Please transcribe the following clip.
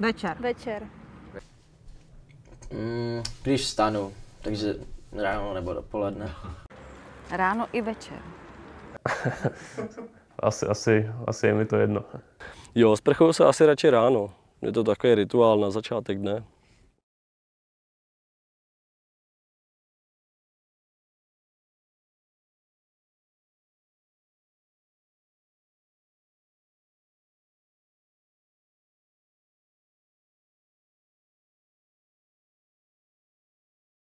Večer. Večer. Mm, když vstanu, takže ráno nebo dopoledne. Ráno i večer. Asi, asi, asi je mi to jedno. Jo, sprchuju se asi radši ráno. Je to takový rituál na začátek dne.